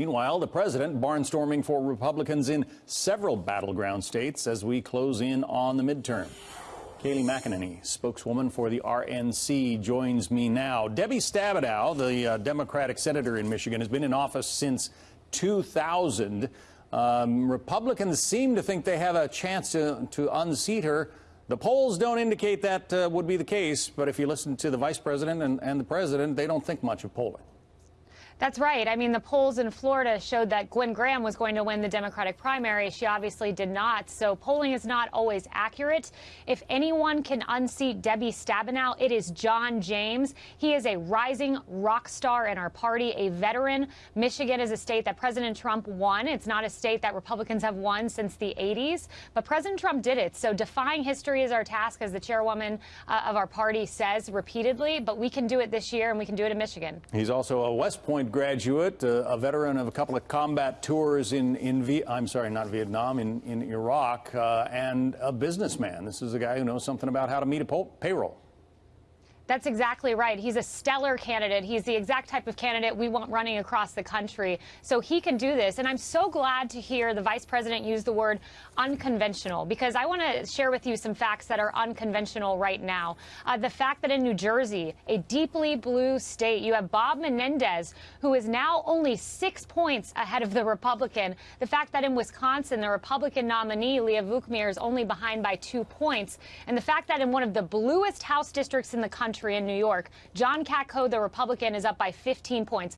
Meanwhile, the president barnstorming for Republicans in several battleground states as we close in on the midterm. Kayleigh McEnany, spokeswoman for the RNC, joins me now. Debbie Stabenow, the uh, Democratic senator in Michigan, has been in office since 2000. Um, Republicans seem to think they have a chance to, to unseat her. The polls don't indicate that uh, would be the case, but if you listen to the vice president and, and the president, they don't think much of polling. That's right. I mean, the polls in Florida showed that Gwen Graham was going to win the Democratic primary. She obviously did not. So polling is not always accurate. If anyone can unseat Debbie Stabenow, it is John James. He is a rising rock star in our party, a veteran. Michigan is a state that President Trump won. It's not a state that Republicans have won since the 80s, but President Trump did it. So defying history is our task, as the chairwoman uh, of our party says repeatedly, but we can do it this year and we can do it in Michigan. He's also a West Point graduate, uh, a veteran of a couple of combat tours in, in v I'm sorry, not Vietnam, in, in Iraq, uh, and a businessman. This is a guy who knows something about how to meet a payroll. That's exactly right. He's a stellar candidate. He's the exact type of candidate we want running across the country. So he can do this. And I'm so glad to hear the vice president use the word unconventional because I want to share with you some facts that are unconventional right now. Uh, the fact that in New Jersey, a deeply blue state, you have Bob Menendez, who is now only six points ahead of the Republican. The fact that in Wisconsin, the Republican nominee, Leah Vukmir, is only behind by two points. And the fact that in one of the bluest House districts in the in New York. John Katko, the Republican, is up by 15 points.